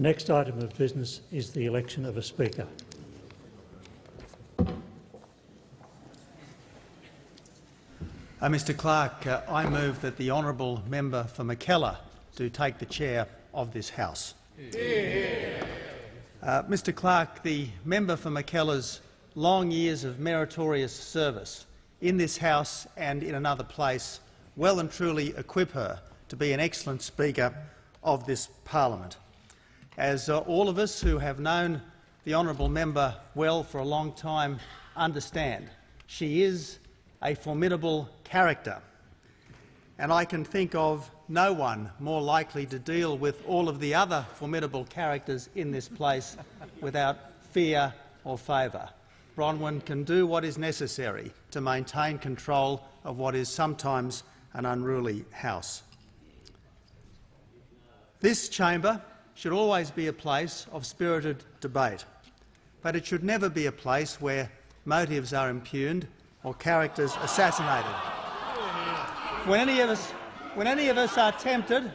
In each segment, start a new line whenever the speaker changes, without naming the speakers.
The next item of business is the election of a Speaker.
Uh, Mr Clerk, uh, I move that the honourable member for Mackellar do take the chair of this House. Uh, Mr Clerk, the member for Mackellar's long years of meritorious service in this House and in another place well and truly equip her to be an excellent Speaker of this parliament. As uh, all of us who have known the honourable member well for a long time understand, she is a formidable character, and I can think of no one more likely to deal with all of the other formidable characters in this place without fear or favour. Bronwyn can do what is necessary to maintain control of what is sometimes an unruly house. This chamber should always be a place of spirited debate, but it should never be a place where motives are impugned or characters assassinated. When any of us, when any of us are tempted,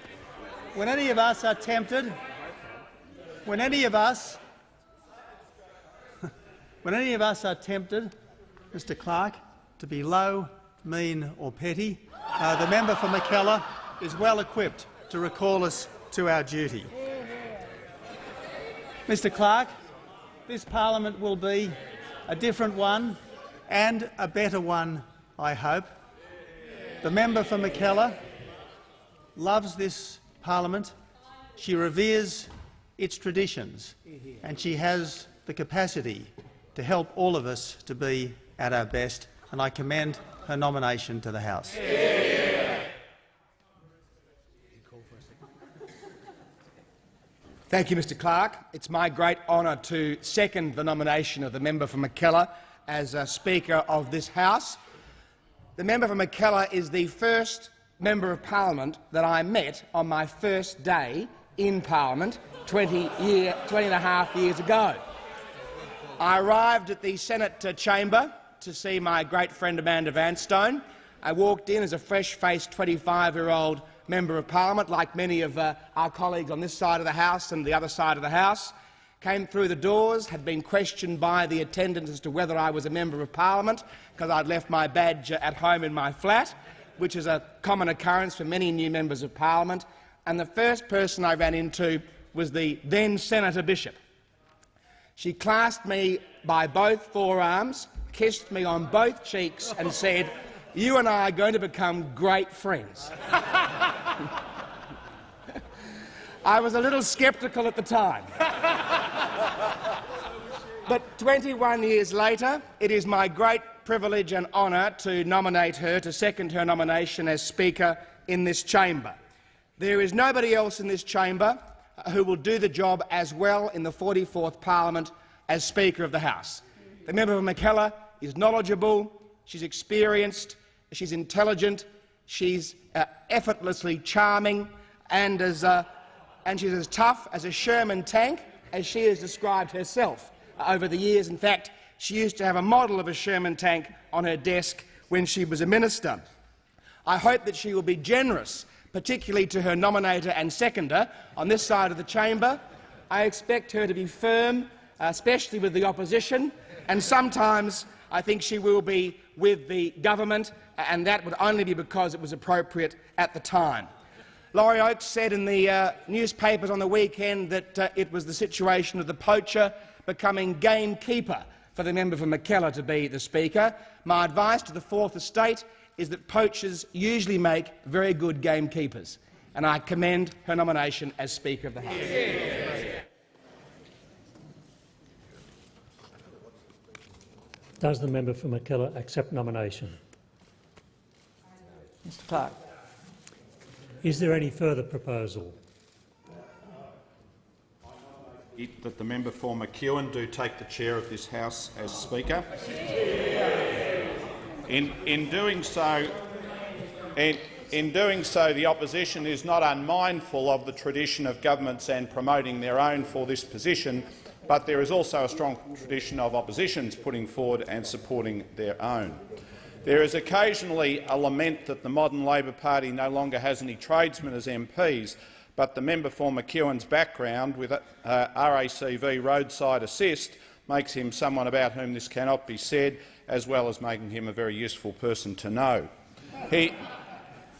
when any of us are tempted, when any of us, when any of us are tempted, Mr. Clerk, to be low, mean, or petty, uh, the member for Mackellar is well equipped to recall us to our duty. Mr. Clerk, this parliament will be a different one and a better one, I hope. The member for Mackellar loves this parliament. She reveres its traditions, and she has the capacity to help all of us to be at our best, and I commend her nomination to the House.
Thank you, Mr Clerk. It's my great honour to second the nomination of the member for Mackellar as a Speaker of this House. The member for Mackellar is the first Member of Parliament that I met on my first day in Parliament 20, year, 20 and a half years ago. I arrived at the Senate chamber to see my great friend Amanda Vanstone. I walked in as a fresh-faced 25-year-old Member of Parliament, like many of uh, our colleagues on this side of the House and the other side of the House came through the doors, had been questioned by the attendant as to whether I was a Member of Parliament because I'd left my badge at home in my flat, which is a common occurrence for many new Members of Parliament. And the first person I ran into was the then Senator Bishop. She clasped me by both forearms, kissed me on both cheeks and said, you and I are going to become great friends. I was a little sceptical at the time. but 21 years later, it is my great privilege and honour to nominate her, to second her nomination as Speaker in this chamber. There is nobody else in this chamber who will do the job as well in the 44th Parliament as Speaker of the House. The member for Mackellar is knowledgeable, she's experienced, she's intelligent, she's uh, effortlessly charming, and as uh, and she's as tough as a Sherman tank, as she has described herself over the years. In fact, she used to have a model of a Sherman tank on her desk when she was a minister. I hope that she will be generous, particularly to her nominator and seconder on this side of the chamber. I expect her to be firm, especially with the opposition, and sometimes I think she will be with the government, and that would only be because it was appropriate at the time. Laurie Oakes said in the uh, newspapers on the weekend that uh, it was the situation of the poacher becoming gamekeeper for the member for Mackellar to be the Speaker. My advice to the Fourth Estate is that poachers usually make very good gamekeepers, and I commend her nomination as Speaker of the House.
Does the member for Mackellar accept nomination?
Mr Clerk.
Is there any further proposal?
That the member for McEwen do take the chair of this House as Speaker. In, in doing so, in, in doing so, the opposition is not unmindful of the tradition of governments and promoting their own for this position, but there is also a strong tradition of oppositions putting forward and supporting their own. There is occasionally a lament that the modern Labor Party no longer has any tradesmen as MPs, but the member for McEwen's background with uh, RACV roadside assist makes him someone about whom this cannot be said, as well as making him a very useful person to know. He,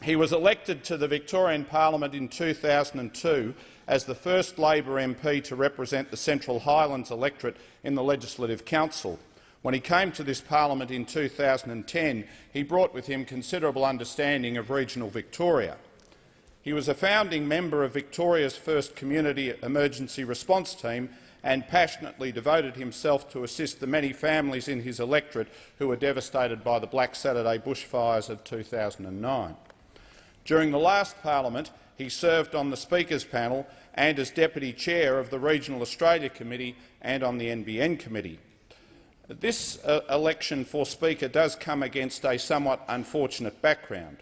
he was elected to the Victorian Parliament in 2002 as the first Labor MP to represent the Central Highlands electorate in the Legislative Council. When he came to this parliament in 2010, he brought with him considerable understanding of regional Victoria. He was a founding member of Victoria's first community emergency response team and passionately devoted himself to assist the many families in his electorate who were devastated by the Black Saturday bushfires of 2009. During the last parliament, he served on the Speaker's panel and as Deputy Chair of the Regional Australia Committee and on the NBN Committee. This uh, election for Speaker does come against a somewhat unfortunate background.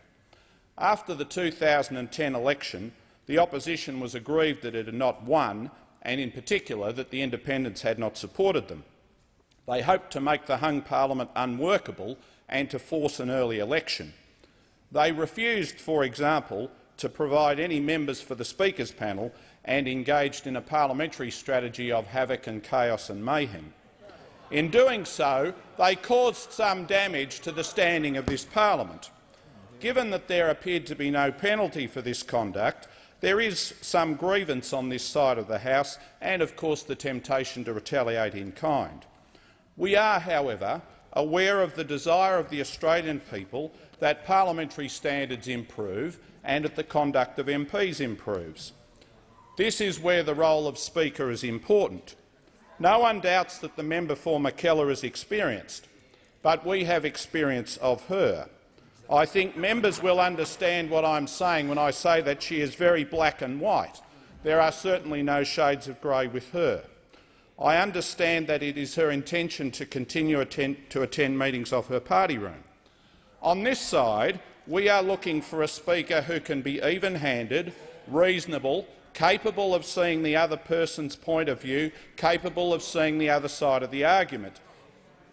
After the 2010 election, the opposition was aggrieved that it had not won and in particular that the independents had not supported them. They hoped to make the hung parliament unworkable and to force an early election. They refused, for example, to provide any members for the Speaker's panel and engaged in a parliamentary strategy of havoc and chaos and mayhem. In doing so, they caused some damage to the standing of this parliament. Given that there appeared to be no penalty for this conduct, there is some grievance on this side of the House and, of course, the temptation to retaliate in kind. We are, however, aware of the desire of the Australian people that parliamentary standards improve and that the conduct of MPs improves. This is where the role of Speaker is important. No one doubts that the member for Mackellar is experienced, but we have experience of her. I think members will understand what I'm saying when I say that she is very black and white. There are certainly no shades of grey with her. I understand that it is her intention to continue attend to attend meetings of her party room. On this side, we are looking for a Speaker who can be even-handed, reasonable, capable of seeing the other person's point of view, capable of seeing the other side of the argument.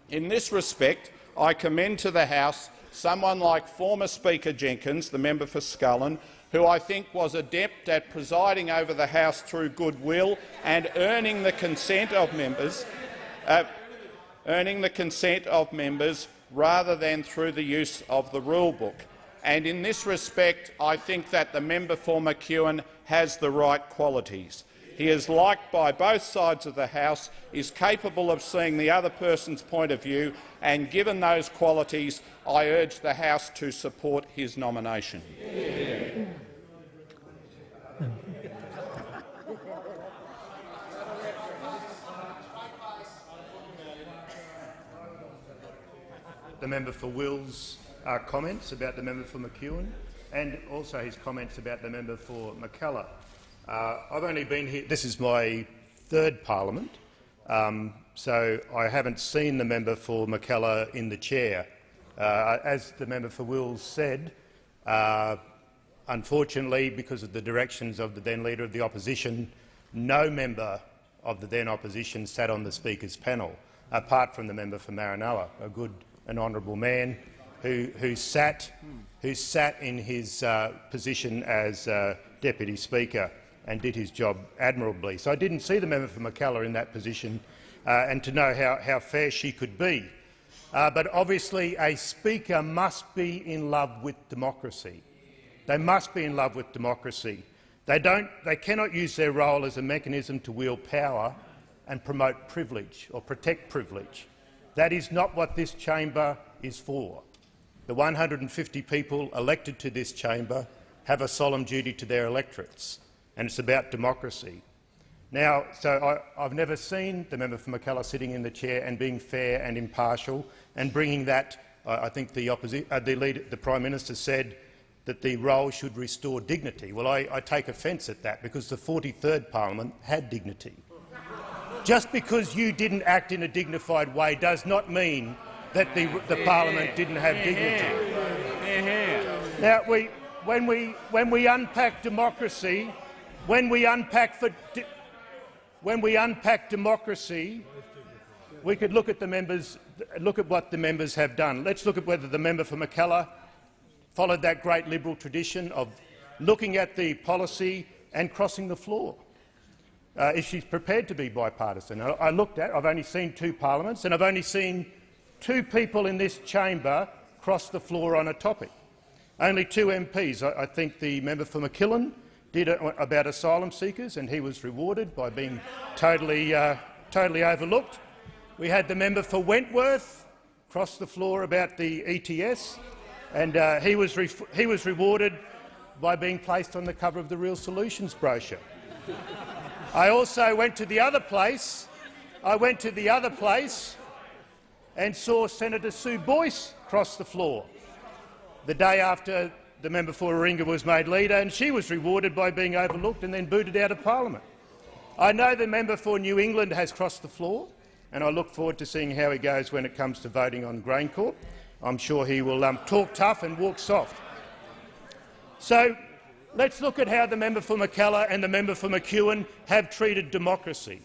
In this respect, I commend to the House someone like former Speaker Jenkins, the member for Scullin, who I think was adept at presiding over the House through goodwill and earning the consent of members, uh, earning the consent of members rather than through the use of the rule book. And in this respect, I think that the member for McEwen has the right qualities. He is liked by both sides of the House, is capable of seeing the other person's point of view, and given those qualities, I urge the House to support his nomination.
The member for Wills uh, comments about the member for McEwen and also his comments about the member for Mackellar. Uh, I've only been here— this is my third parliament, um, so I haven't seen the member for Mackellar in the chair. Uh, as the member for Wills said, uh, unfortunately, because of the directions of the then Leader of the Opposition, no member of the then Opposition sat on the Speaker's panel, apart from the member for Maranoa, a good and honourable man who, who, sat, who sat in his uh, position as uh, Deputy Speaker and did his job admirably. So I didn't see the member for Mackellar in that position uh, and to know how, how fair she could be. Uh, but obviously a Speaker must be in love with democracy. They must be in love with democracy. They, don't, they cannot use their role as a mechanism to wield power and promote privilege or protect privilege. That is not what this chamber is for. The 150 people elected to this chamber have a solemn duty to their electorates, and it's about democracy. Now, so I, have never seen the member for Mackellar sitting in the chair and being fair and impartial and bringing that. I think the, uh, the, leader, the Prime Minister said that the role should restore dignity. Well, I, I take offence at that because the 43rd parliament had dignity. Just because you didn't act in a dignified way does not mean that the, the parliament didn't have dignity. Now, we, when, we, when we unpack democracy, when we unpack, for, when we unpack democracy, we could look at the members, look at what the members have done. Let's look at whether the member for Mackellar followed that great Liberal tradition of looking at the policy and crossing the floor. Uh, if she's prepared to be bipartisan. I, I looked at, I've only seen two parliaments, and I've only seen two people in this chamber cross the floor on a topic. Only two MPs. I, I think the member for McMillan did it about asylum seekers, and he was rewarded by being totally, uh, totally overlooked. We had the member for Wentworth cross the floor about the ETS, and uh, he, was he was rewarded by being placed on the cover of the Real Solutions brochure. I also went to the other place. I went to the other place and saw Senator Sue Boyce cross the floor the day after the member for Warringah was made leader, and she was rewarded by being overlooked and then booted out of parliament. I know the member for New England has crossed the floor, and I look forward to seeing how he goes when it comes to voting on GrainCorp. I'm sure he will um, talk tough and walk soft. So let's look at how the member for Mackellar and the member for McEwen have treated democracy.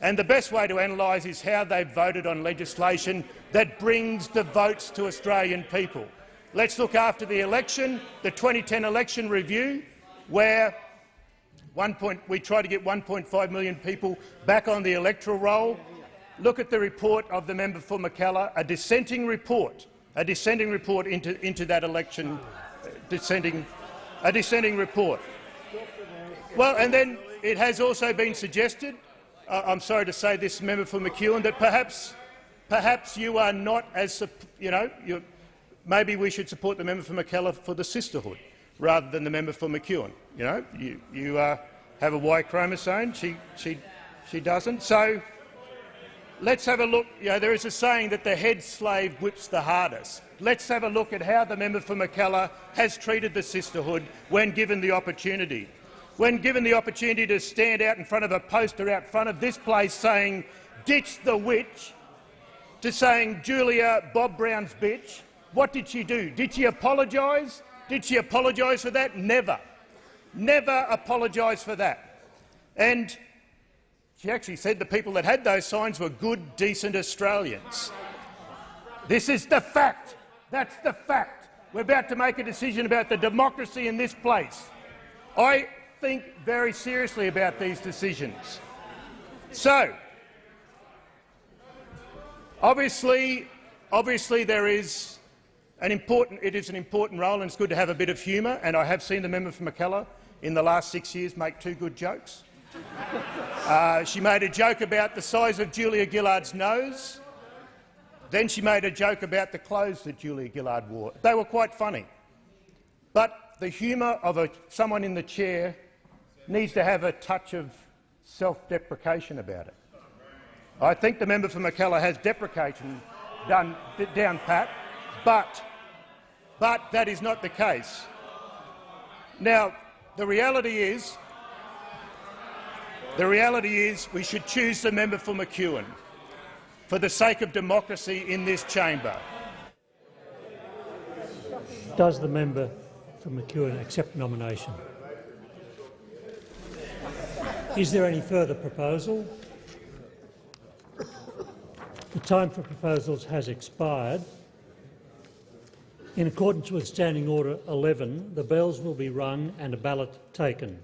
And the best way to analyse is how they've voted on legislation that brings the votes to Australian people. Let's look after the election, the 2010 election review, where point, we try to get 1.5 million people back on the electoral roll. Look at the report of the member for Mackellar, a dissenting report, a dissenting report into, into that election, dissenting, a dissenting report. Well, and then it has also been suggested, I'm sorry to say this, member for McEwen, that perhaps, perhaps you are not as, you know, maybe we should support the member for Mackellar for the sisterhood rather than the member for McEwen. You know, you, you uh, have a Y chromosome, she, she, she doesn't. So let's have a look. You know, there is a saying that the head slave whips the hardest. Let's have a look at how the member for Mackellar has treated the sisterhood when given the opportunity. When given the opportunity to stand out in front of a poster out front of this place saying, ditch the witch, to saying, Julia, Bob Brown's bitch, what did she do? Did she apologise? Did she apologise for that? Never. Never apologise for that. And she actually said the people that had those signs were good, decent Australians. This is the fact. That's the fact. We're about to make a decision about the democracy in this place. I think very seriously about these decisions. So, obviously, obviously there is an important, it is an important role, and it's good to have a bit of humour. And I have seen the member for Mackellar in the last six years make two good jokes. Uh, she made a joke about the size of Julia Gillard's nose. Then she made a joke about the clothes that Julia Gillard wore. They were quite funny. But the humour of a, someone in the chair needs to have a touch of self-deprecation about it. I think the member for Mackellar has deprecation done, down pat, but but that is not the case. Now, the reality is, the reality is we should choose the member for McEwen for the sake of democracy in this chamber.
Does the member for McEwen accept nomination? Is there any further proposal? The time for proposals has expired. In accordance with Standing Order 11, the bells will be rung and a ballot taken.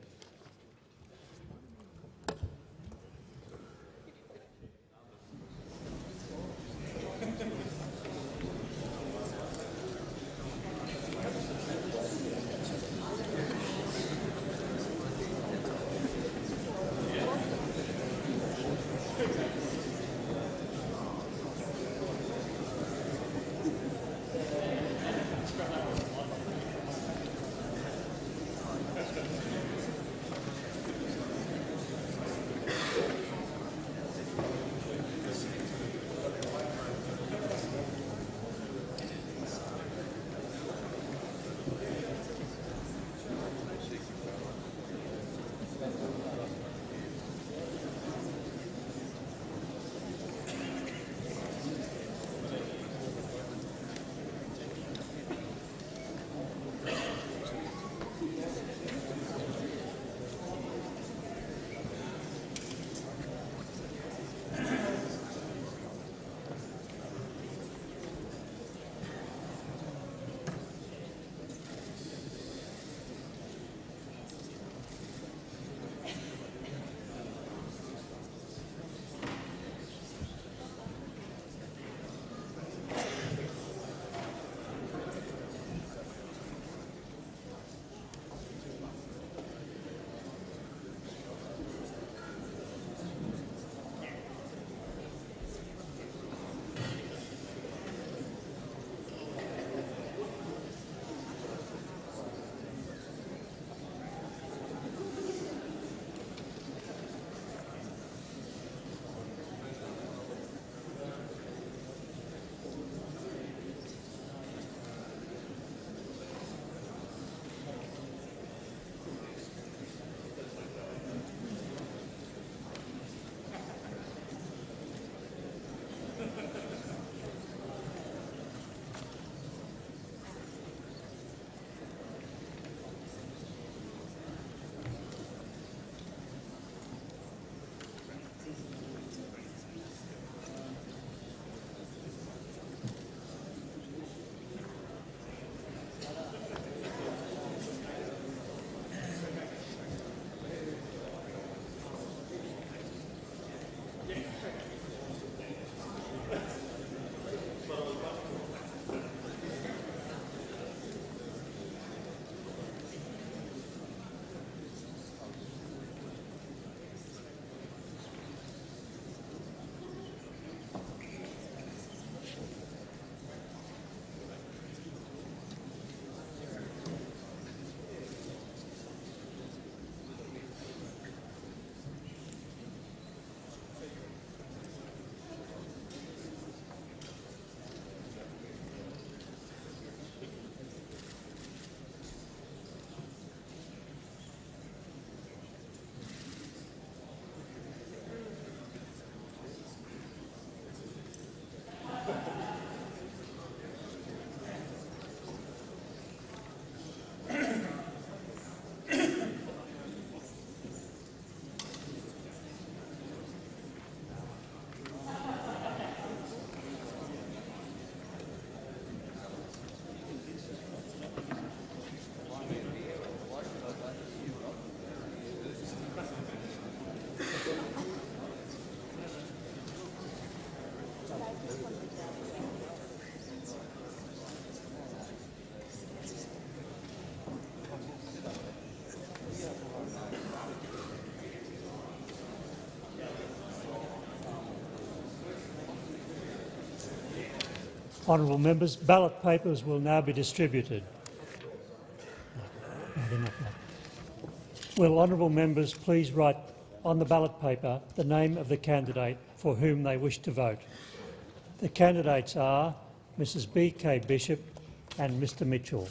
Honourable members, ballot papers will now be distributed. Will honourable members please write on the ballot paper the name of the candidate for whom they wish to vote. The candidates are Mrs B. K. Bishop and Mr Mitchell.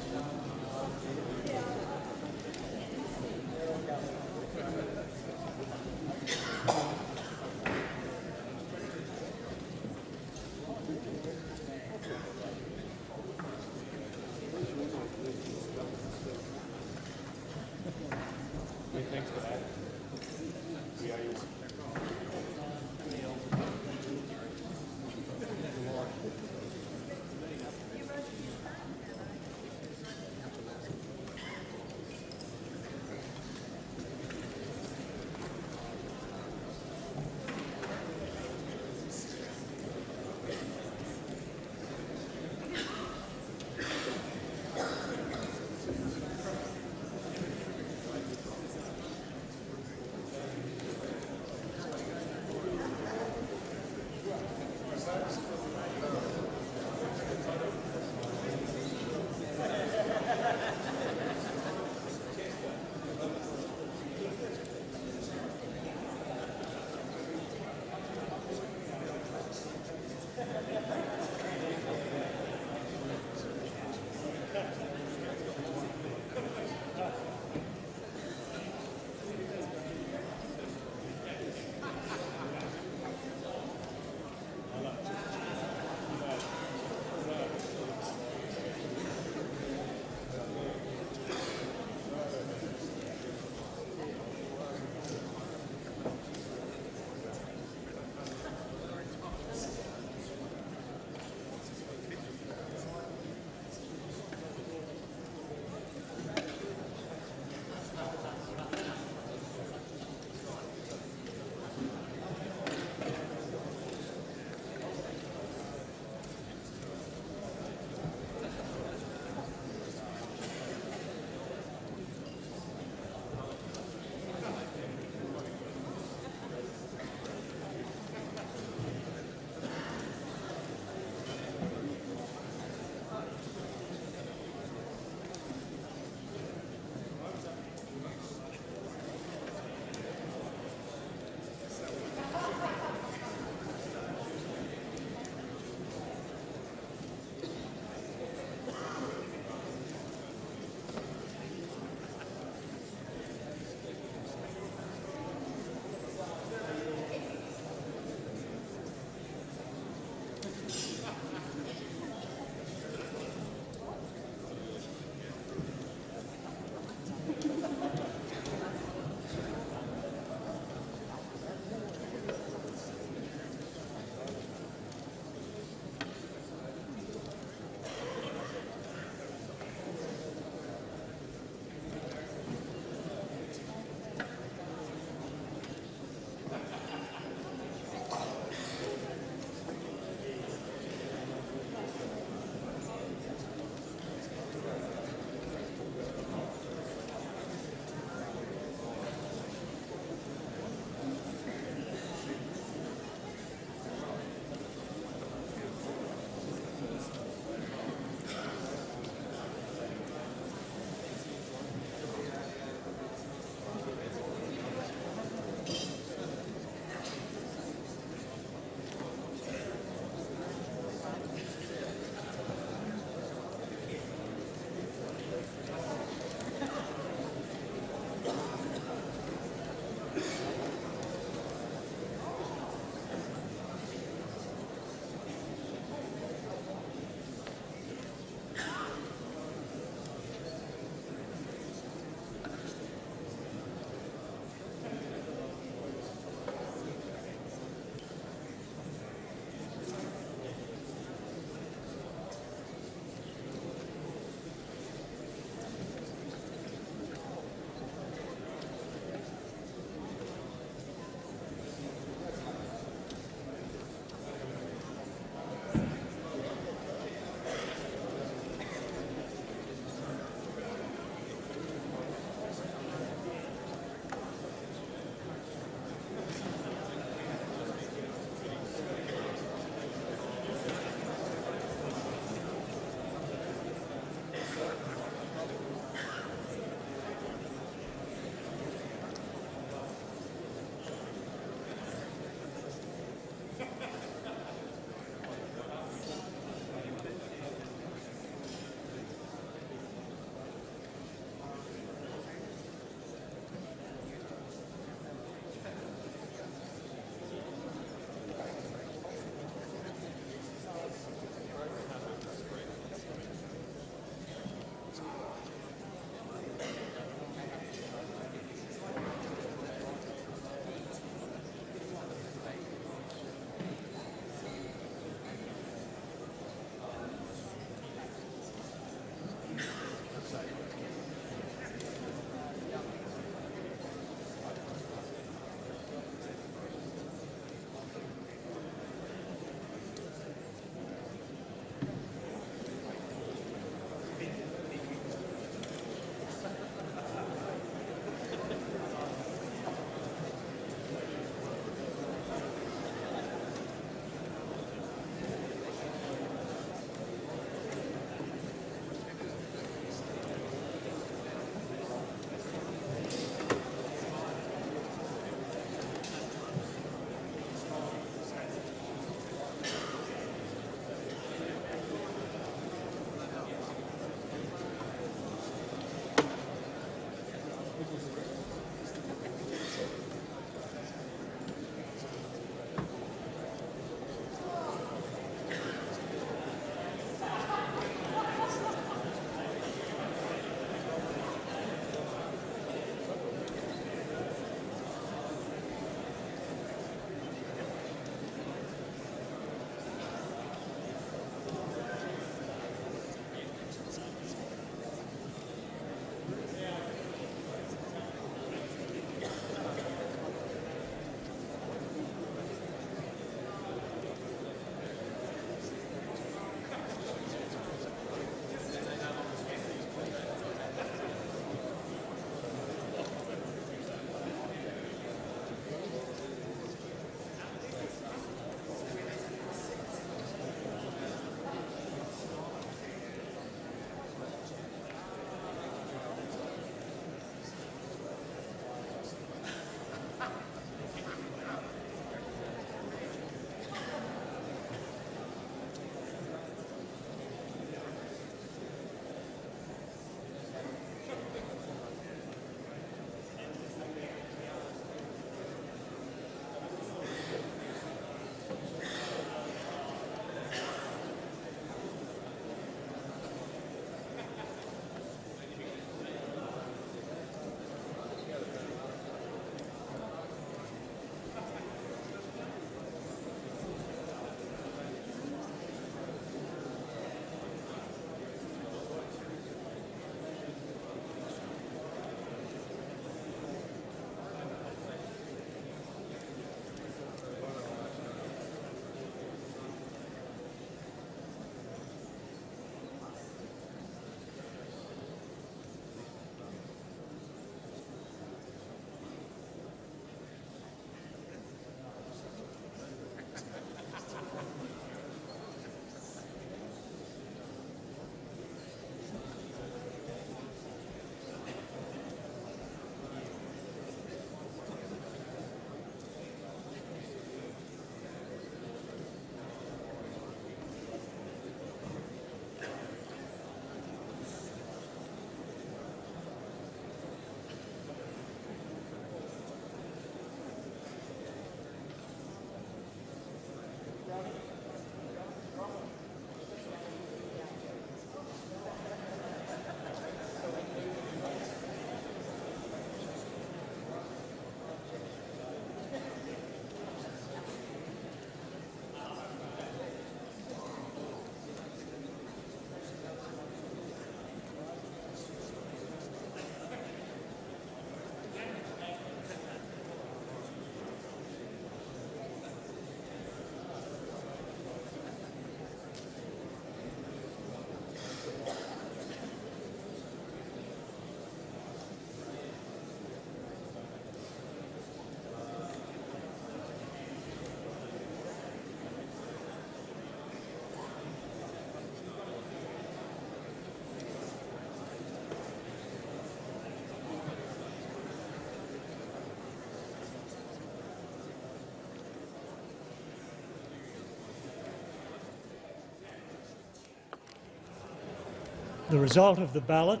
The result of the ballot,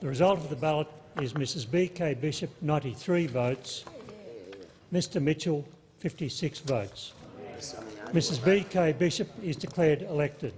the result of the ballot is Mrs B.K. Bishop 93 votes, Mr Mitchell 56 votes. Mrs B.K. Bishop is declared elected.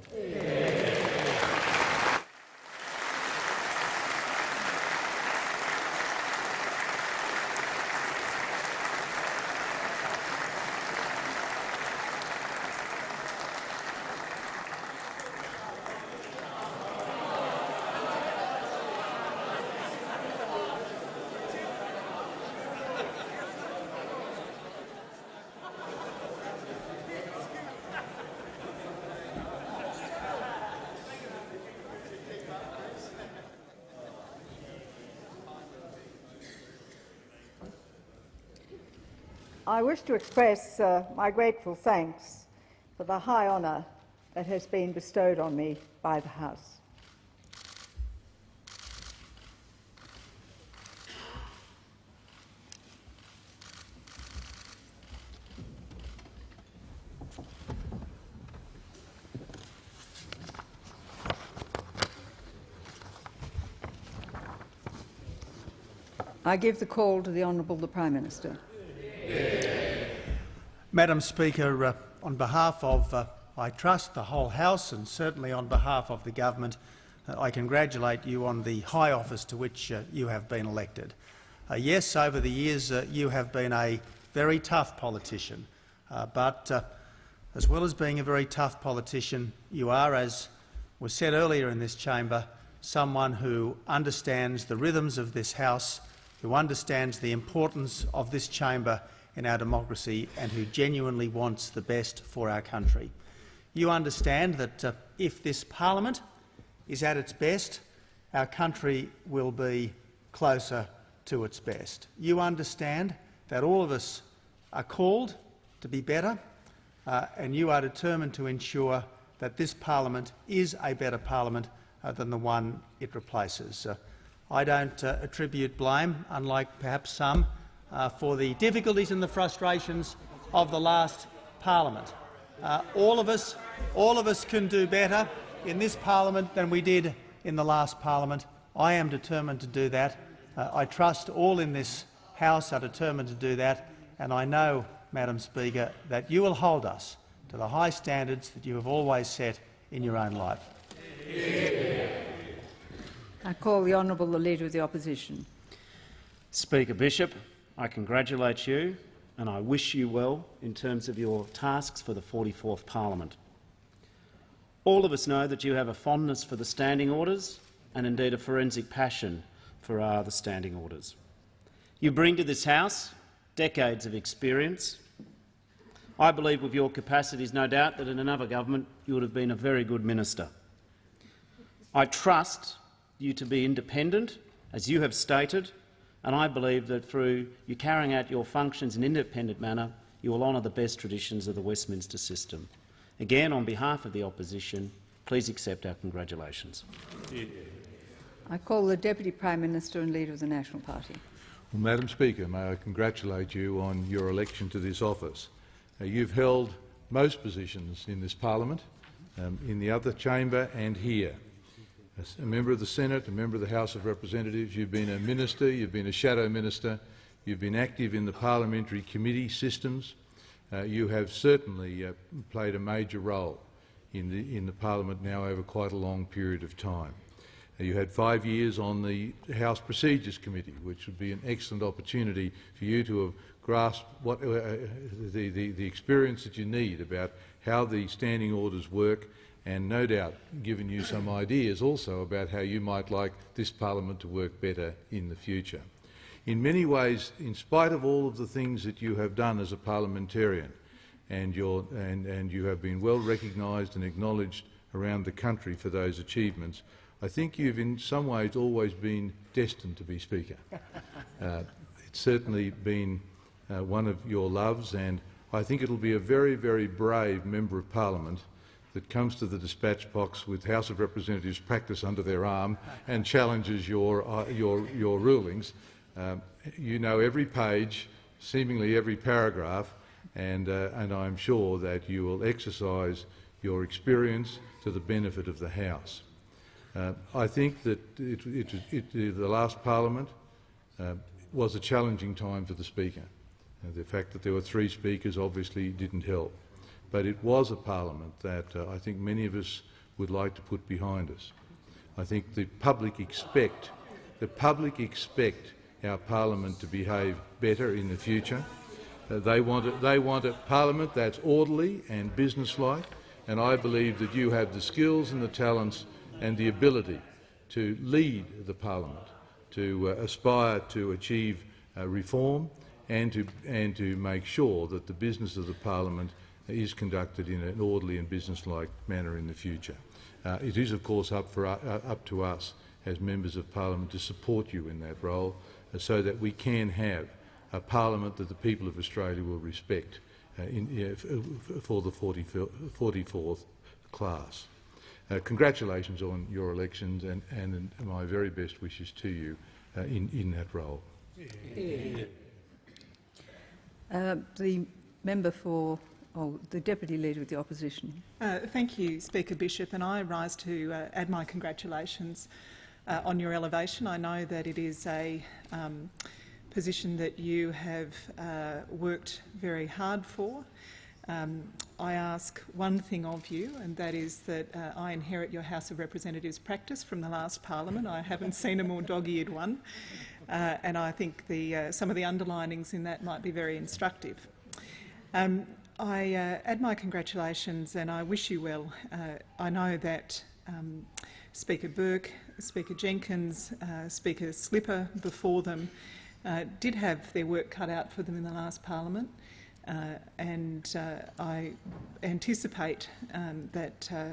I wish to express uh, my grateful thanks for the high honour that has been bestowed on me by the House. I give the call to the Honourable the Prime Minister.
Madam Speaker, uh, on behalf of, uh, I trust, the whole House and certainly on behalf of the government, uh, I congratulate you on the high office to which uh, you have been elected. Uh, yes, over the years uh, you have been a very tough politician, but as well as being a very tough politician, you are, as was said earlier in this chamber, someone who understands the rhythms of this House, who understands the importance of this chamber in our democracy and who genuinely wants the best for our country. You understand that uh, if this parliament is at its best, our country will be closer to its best. You understand that all of us are called to be better, uh, and you are determined to ensure that this parliament is a better parliament uh, than the one it replaces. Uh, I don't uh, attribute blame, unlike perhaps some, uh, for the difficulties and the frustrations of the last parliament. Uh, all of us, all of us can do better in this parliament than we did in the last parliament. I am determined to do that. Uh, I trust all in this House are determined to do that, and I know, Madam Speaker, that you will hold us to the high standards that you have always set in your own life.
I call the Honourable the Leader of the Opposition.
Speaker Bishop, I congratulate you and I wish you well in terms of your tasks for the 44th Parliament. All of us know that you have a fondness for the standing orders and indeed a forensic passion for uh, the standing orders. You bring to this House decades of experience. I believe with your capacities, no doubt, that in another government you would have been a very good minister. I trust you to be independent, as you have stated, and I believe that through you carrying out your functions in an independent manner, you will honour the best traditions of the Westminster system. Again, on behalf of the opposition, please accept our congratulations.
I call the Deputy Prime Minister and Leader of the National Party.
Well, Madam Speaker, may I congratulate you on your election to this office. Uh, you've held most positions in this parliament, um, in the other chamber and here a member of the Senate, a member of the House of Representatives. You've been a minister, you've been a shadow minister, you've been active in the parliamentary committee systems. Uh, you have certainly uh, played a major role in the, in the parliament now over quite a long period of time. Uh, you had five years on the House Procedures Committee, which would be an excellent opportunity for you to have grasped what, uh, uh, the, the, the experience that you need about how the standing orders work and no doubt given you some ideas also about how you might like this parliament to work better in the future. In many ways, in spite of all of the things that you have done as a parliamentarian, and, and, and you have been well recognised and acknowledged around the country for those achievements, I think you've in some ways always been destined to be Speaker. Uh, it's certainly been uh, one of your loves, and I think it'll be a very, very brave Member of Parliament that comes to the dispatch box with House of Representatives practice under their arm and challenges your, uh, your, your rulings. Um, you know every page, seemingly every paragraph, and, uh, and I'm sure that you will exercise your experience to the benefit of the House. Uh, I think that it, it, it, the last parliament uh, was a challenging time for the Speaker. Uh, the fact that there were three speakers obviously didn't help. But it was a parliament that uh, I think many of us would like to put behind us. I think the public expect the public expect our parliament to behave better in the future. Uh, they, want a, they want a parliament that's orderly and businesslike, and I believe that you have the skills and the talents and the ability to lead the parliament, to uh, aspire to achieve uh, reform and to, and to make sure that the business of the parliament is conducted in an orderly and businesslike manner in the future. Uh, it is, of course, up, for, uh, up to us as members of parliament to support you in that role uh, so that we can have a parliament that the people of Australia will respect uh, in, for the 40, 44th class. Uh, congratulations on your elections and, and, my very best wishes to you uh, in, in that role.
Uh, the member for oh, the Deputy Leader of the Opposition.
Uh, thank you, Speaker Bishop, and I rise to uh, add my congratulations on your elevation. I know that it is a um, position that you have worked very hard for. Um, I ask one thing of you, and that is that uh, I inherit your House of Representatives practice from the last parliament. I haven't seen a more dog-eared one, uh, and I think the, uh, some of the underlinings in that might be very instructive. Um, I uh, add my congratulations and I wish you well. Uh, I know that um, Speaker Burke, Speaker Jenkins, uh, Speaker Slipper before them did have their work cut out for them in the last parliament. Uh, and uh, I anticipate um, that uh,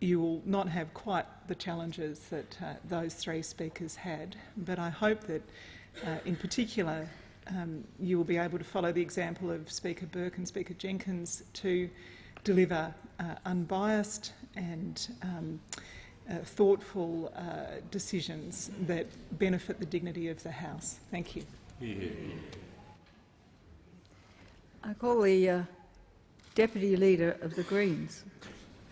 you will not have quite the challenges that those three speakers had, but I hope that in particular um, you will be able to follow the example of Speaker Burke and Speaker Jenkins to deliver uh, unbiased and um, uh, thoughtful uh, decisions that benefit the dignity of the House. Thank you. Yeah.
I call the uh, Deputy Leader of the Greens.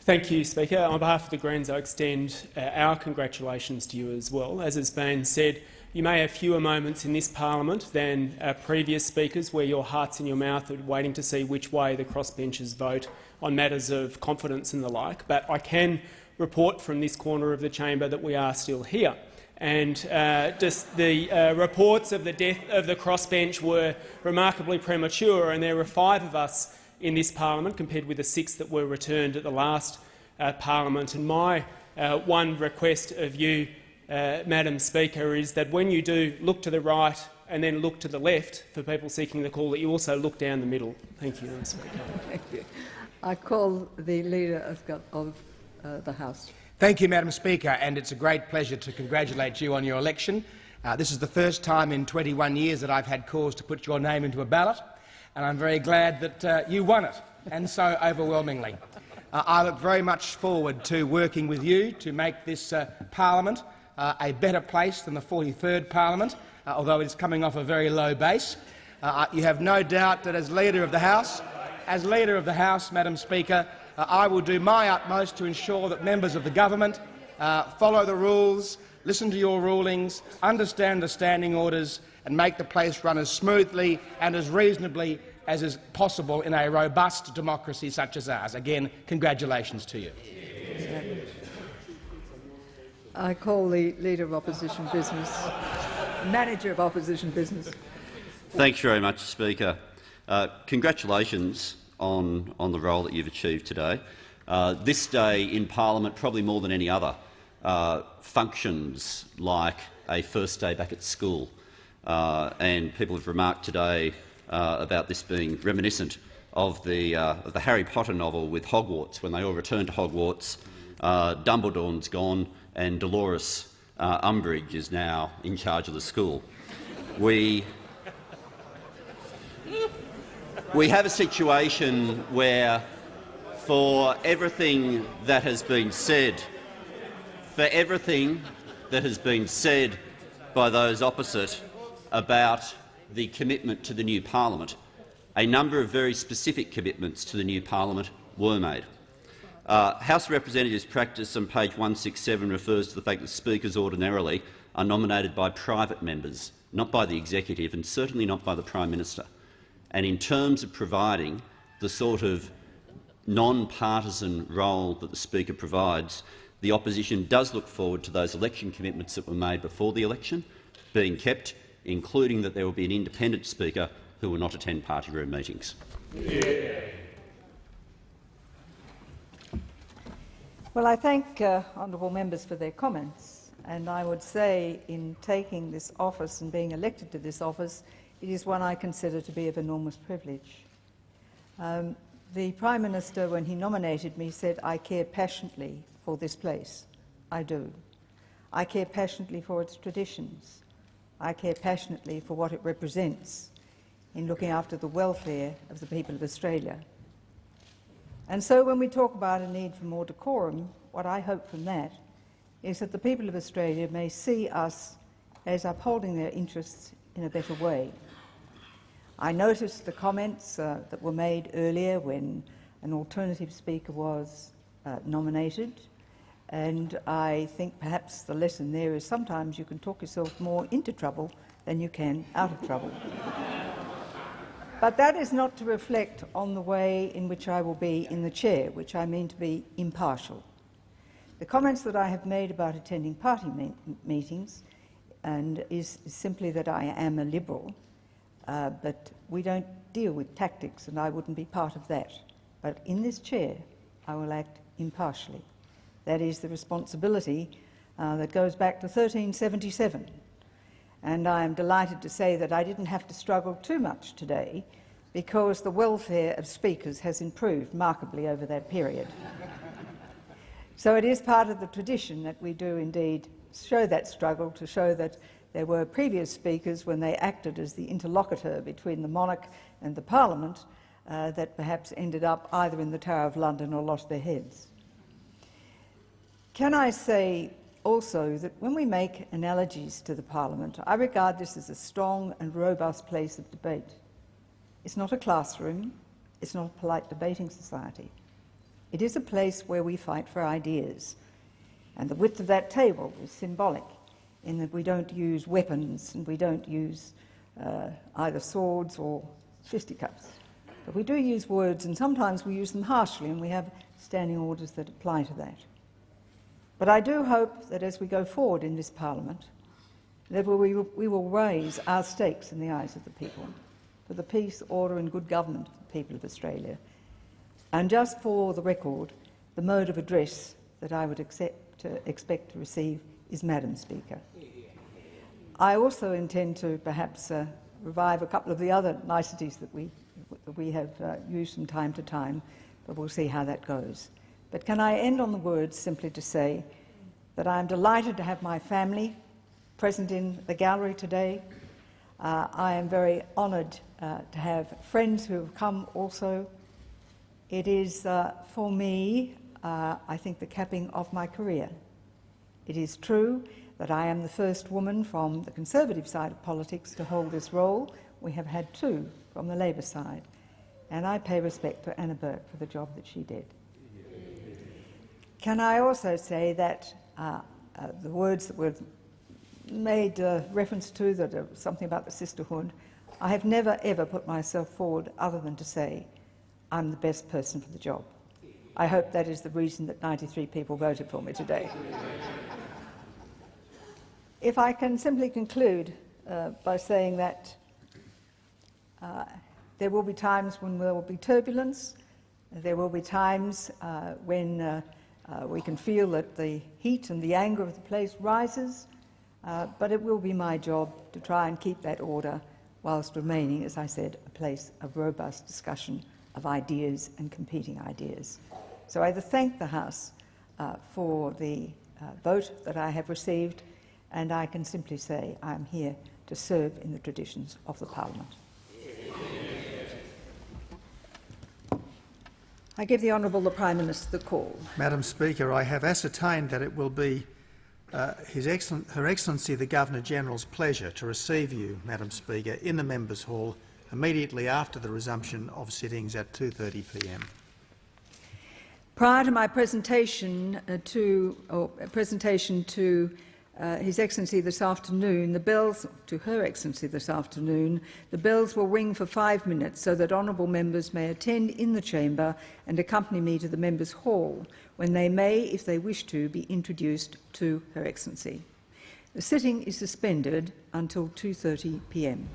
Thank you, Speaker. On behalf of the Greens, I extend uh, our congratulations to you as well. As has been said, you may have fewer moments in this parliament than uh, previous speakers where your heart's in your mouth are waiting to see which way the crossbenchers vote on matters of confidence and the like, but I can report from this corner of the chamber that we are still here and uh, just the uh, reports of the death of the crossbench were remarkably premature, and there were five of us in this parliament compared with the six that were returned at the last uh, parliament. And my uh, one request of you, uh, Madam Speaker, is that when you do look to the right and then look to the left for people seeking the call, that you also look down the middle. Thank you, Madam Speaker.
Thank you. I call the Leader of, of uh, the House.
Thank you, Madam Speaker, and it's a great pleasure to congratulate you on your election. Uh, this is the first time in 21 years that I've had cause to put your name into a ballot, and I'm very glad that uh, you won it, and so overwhelmingly. Uh, I look very much forward to working with you to make this uh, parliament uh, a better place than the 43rd parliament, uh, although it is coming off a very low base. you have no doubt that as Leader of the House, as Leader of the House, Madam Speaker, uh, I will do my utmost to ensure that members of the government uh, follow the rules, listen to your rulings, understand the standing orders and make the place run as smoothly and as reasonably as is possible in a robust democracy such as ours. Again, congratulations to you.
I call the Leader of Opposition Business, Manager of Opposition Business.
Thanks very much, Speaker. Uh, congratulations on, on the role that you've achieved today. Uh, this day in parliament, probably more than any other, uh, functions like a first day back at school. Uh, and people have remarked today uh, about this being reminiscent of the, uh, of the Harry Potter novel with Hogwarts. When they all return to Hogwarts, uh, Dumbledore's gone and Dolores Umbridge is now in charge of the school. We we have a situation where, for everything that has been said, for everything that has been said by those opposite about the commitment to the new parliament, a number of very specific commitments to the new parliament were made. Uh, House Representatives practice on page 167 refers to the fact that speakers ordinarily are nominated by private members, not by the executive and certainly not by the Prime Minister. And in terms of providing the sort of non-partisan role that the Speaker provides, the opposition does look forward to those election commitments that were made before the election being kept, including that there will be an independent Speaker who will not attend party room meetings. Yeah.
Well, I thank uh, honourable members for their comments, and I would say in taking this office and being elected to this office, it is one I consider to be of enormous privilege. Um, the Prime Minister, when he nominated me, said, I care passionately for this place. I do. I care passionately for its traditions. I care passionately for what it represents in looking after the welfare of the people of Australia. And so when we talk about a need for more decorum, what I hope from that is that the people of Australia may see us as upholding their interests in a better way. I noticed the comments uh, that were made earlier when an alternative speaker was uh, nominated, and I think perhaps the lesson there is sometimes you can talk yourself more into trouble than you can out of trouble. but that is not to reflect on the way in which I will be in the chair, which I mean to be impartial. The comments that I have made about attending party me meetings and is, simply that I am a liberal uh, but we don't deal with tactics, and I wouldn't be part of that. But in this chair, I will act impartially. That is the responsibility uh, that goes back to 1377. And I am delighted to say that I didn't have to struggle too much today because the welfare of speakers has improved markedly over that period. so it is part of the tradition that we do indeed show that struggle to show that there were previous speakers, when they acted as the interlocutor between the monarch and the parliament, uh, that perhaps ended up either in the Tower of London or lost their heads. Can I say also that when we make analogies to the parliament, I regard this as a strong and robust place of debate. It's not a classroom, it's not a polite debating society. It is a place where we fight for ideas, and the width of that table is symbolic in that we don't use weapons and we don't use uh, either swords or fisticuffs. But we do use words, and sometimes we use them harshly, and we have standing orders that apply to that. But I do hope that as we go forward in this Parliament, that we, will raise our stakes in the eyes of the people for the peace, order and good government of the people of Australia. And just for the record, the mode of address that I would accept, uh, expect to receive is Madam Speaker. I also intend to perhaps uh, revive a couple of the other niceties that we, that we have uh, used from time to time, but we'll see how that goes. But can I end on the words simply to say that I am delighted to have my family present in the gallery today. Uh, I am very honoured uh, to have friends who have come also. It is, uh, for me, uh, I think, the capping of my career. It is true that I am the first woman from the Conservative side of politics to hold this role. We have had two from the Labor side. And I pay respect to Anna Burke for the job that she did. Can I also say that uh, uh, the words that were made uh, reference to, that are something about the sisterhood, I have never ever put myself forward other than to say I'm the best person for the job. I hope that is the reason that 93 people voted for me today. If I can simply conclude uh, by saying that uh, there will be times when there will be turbulence, there will be times uh, when uh, uh, we can feel that the heat and the anger of the place rises, uh, but it will be my job to try and keep that order whilst remaining, as I said, a place of robust discussion of ideas and competing ideas. So I thank the House for the vote that I have received and I can simply say I am here to serve in the traditions of the Parliament. I give the Honourable the Prime Minister the call.
Madam Speaker, I have ascertained that it will be uh, His Excellent, Her Excellency the Governor-General's pleasure to receive you, Madam Speaker, in the Members' Hall immediately after the resumption of sittings at 2.30pm.
Prior to my presentation uh, to, or presentation to uh, His Excellency this afternoon, the bells, to Her Excellency this afternoon, the bells will ring for five minutes so that honourable members may attend in the chamber and accompany me to the members' hall, when they may, if they wish to, be introduced to Her Excellency. The sitting is suspended until 2.30 p.m.